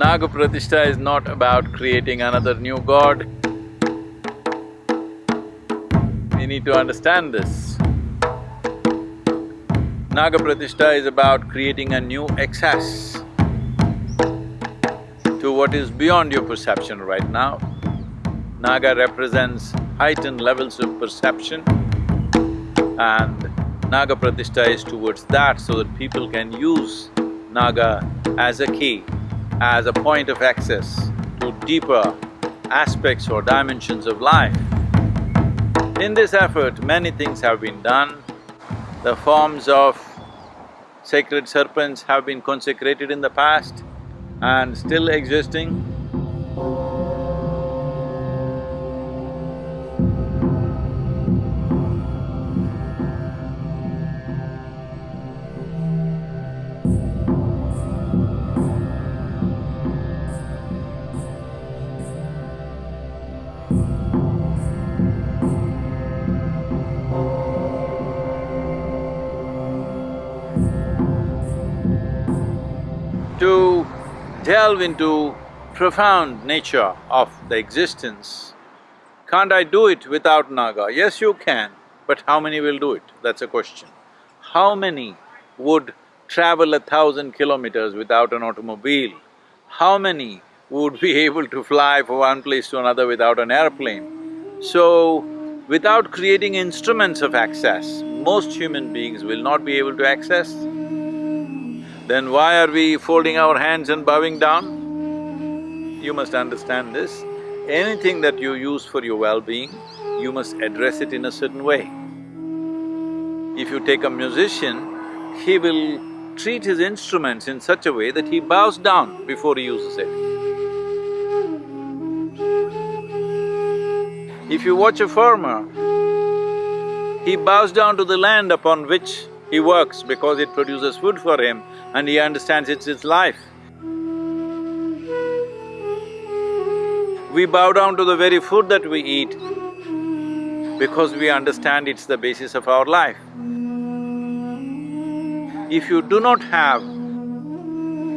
Naga Pratishtha is not about creating another new god. We need to understand this. Naga Pratishtha is about creating a new excess to what is beyond your perception right now. Naga represents heightened levels of perception and Naga Pratishtha is towards that so that people can use Naga as a key as a point of access to deeper aspects or dimensions of life. In this effort, many things have been done. The forms of sacred serpents have been consecrated in the past and still existing. To delve into profound nature of the existence, can't I do it without Naga? Yes, you can, but how many will do it? That's a question. How many would travel a thousand kilometers without an automobile? How many would be able to fly from one place to another without an airplane? So, without creating instruments of access, most human beings will not be able to access then why are we folding our hands and bowing down? You must understand this. Anything that you use for your well-being, you must address it in a certain way. If you take a musician, he will treat his instruments in such a way that he bows down before he uses it. If you watch a farmer, he bows down to the land upon which he works because it produces food for him and he understands it's his life. We bow down to the very food that we eat because we understand it's the basis of our life. If you do not have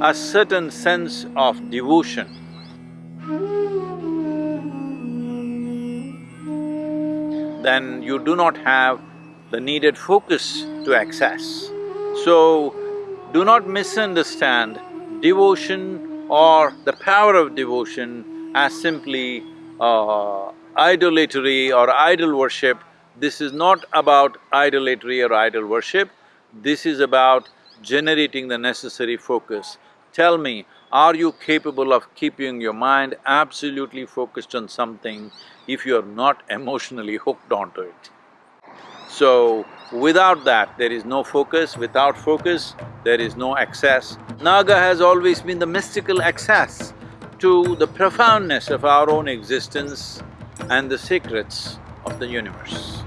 a certain sense of devotion, then you do not have the needed focus to access. So, do not misunderstand devotion or the power of devotion as simply uh, idolatry or idol worship. This is not about idolatry or idol worship, this is about generating the necessary focus. Tell me, are you capable of keeping your mind absolutely focused on something if you're not emotionally hooked onto it? So, without that, there is no focus, without focus, there is no access. Naga has always been the mystical access to the profoundness of our own existence and the secrets of the universe.